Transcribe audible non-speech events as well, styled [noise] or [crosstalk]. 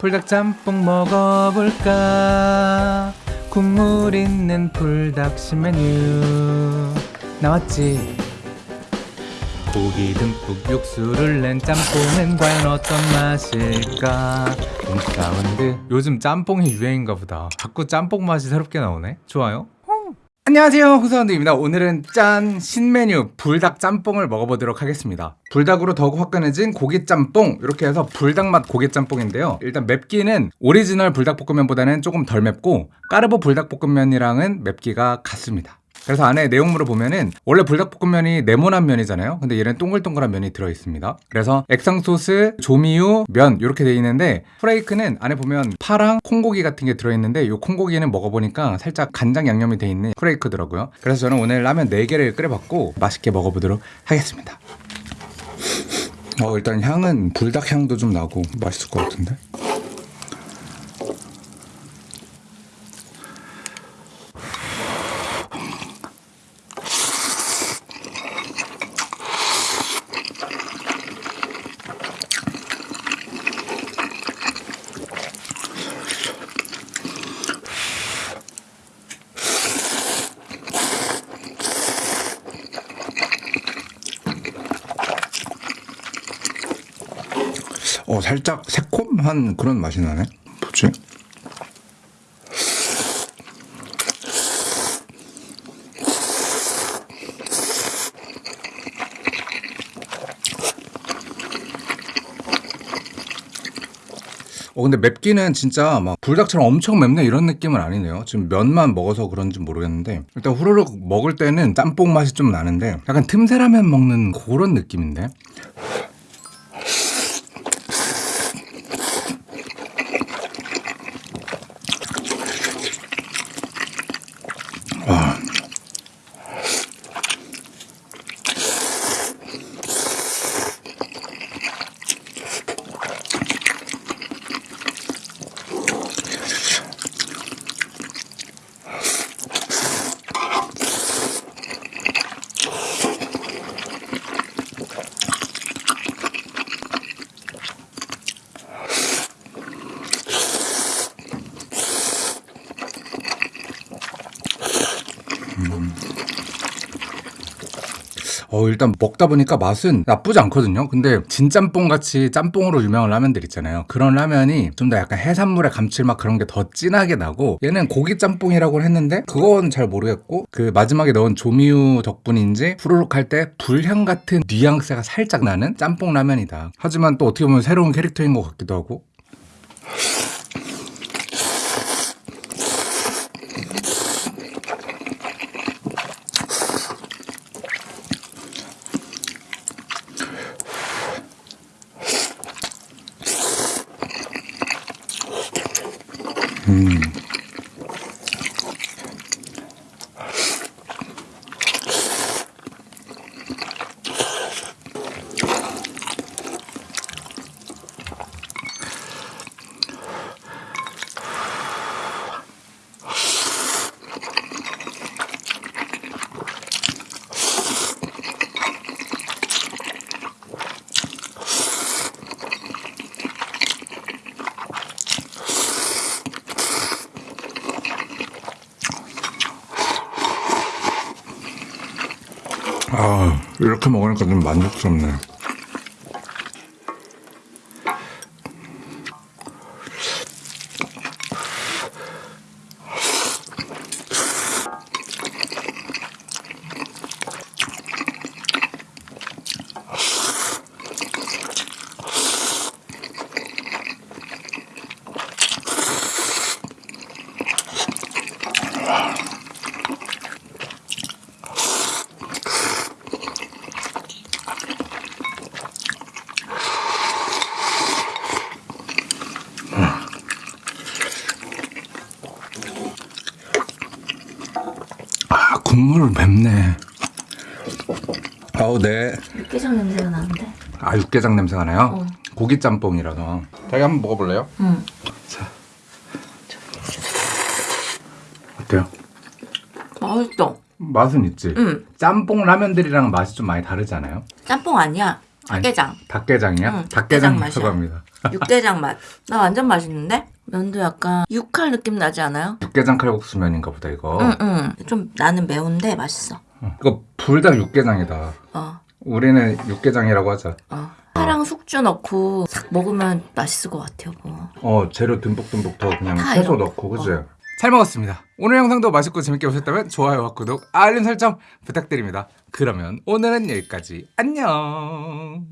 불닭 짬뽕 먹어볼까? 국물 있는 불닭 신메뉴. 나왔지? 고기 듬뿍 육수를 낸 짬뽕은 과연 어떤 맛일까? 호사운드 요즘 짬뽕이 유행인가 보다. 자꾸 짬뽕 맛이 새롭게 나오네. 좋아요 안녕하세요 호사운드입니다. 오늘은 짠 신메뉴 불닭 짬뽕을 먹어보도록 하겠습니다. 불닭으로 더욱 화끈해진 고기 짬뽕 이렇게 해서 불닭 맛 고기 짬뽕인데요. 일단 맵기는 오리지널 불닭볶음면보다는 조금 덜 맵고 까르보 불닭볶음면이랑은 맵기가 같습니다 그래서 안에 내용물을 보면은 원래 불닭볶음면이 네모난 면이잖아요. 근데 얘는 동글동글한 면이 들어있습니다. 그래서 액상소스, 조미유, 면 이렇게 돼 있는데 프레이크는 안에 보면 파랑 콩고기 같은 게 들어있는데 이 콩고기는 먹어보니까 살짝 간장 양념이 돼 있는 프레이크더라고요. 그래서 저는 오늘 라면 4개를 끓여봤고 맛있게 먹어보도록 하겠습니다. 어 일단 향은 불닭 향도 좀 나고 맛있을 것 같은데 어 살짝 새콤한 그런 맛이 나네. 뭐지? 어 근데 맵기는 진짜 막 불닭처럼 엄청 맵네 이런 느낌은 아니네요. 지금 면만 먹어서 그런지 모르겠는데 일단 후루룩 먹을 때는 짬뽕 맛이 좀 나는데 약간 틈새라면 먹는 그런 느낌인데 와. 어 일단 먹다 보니까 맛은 나쁘지 않거든요. 근데 진짬뽕 같이 짬뽕으로 유명한 라면들 있잖아요. 그런 라면이 좀 더 약간 해산물의 감칠맛 그런 게 더 진하게 나고 얘는 고기 짬뽕이라고 했는데 그건 잘 모르겠고 그 마지막에 넣은 조미유 덕분인지 후루룩 할 때 불향 같은 뉘앙스가 살짝 나는 짬뽕 라면이다. 하지만 또 어떻게 보면 새로운 캐릭터인 것 같기도 하고 음. 아 이렇게 먹으니까 좀 만족스럽네. 아 국물 맵네 아우 네. 육개장 냄새가 나는데? 아 육개장 냄새가 나요? 어. 고기 짬뽕이라서 자기 한번 먹어볼래요? 응. 자 어때요? 맛있어. 맛은 있지? 응. 짬뽕 라면들이랑 맛이 좀 많이 다르지 않아요? 짬뽕 아니야. 아니, 닭게장. 닭게장이야? 응, 닭게장 맛이야. [laughs] 육개장 맛. 나 완전 맛있는데? 면도 약간 육칼 느낌 나지 않아요? 육개장 칼국수 면인가 보다 이거. 응, 응. 좀 나는 매운데 맛있어. 어. 이거 불닭 육개장이다. 어, 우리는 육개장이라고 하자. 어. 파랑 숙주 넣고 싹 먹으면 맛있을 것 같아요, 뭐. 어 재료 듬뿍듬뿍 더 그냥 다 채소 이런 넣고 거. 그지? 어. 잘 먹었습니다. 오늘 영상도 맛있고 재밌게 보셨다면 좋아요와 구독, 알림 설정 부탁드립니다. 그러면 오늘은 여기까지. 안녕.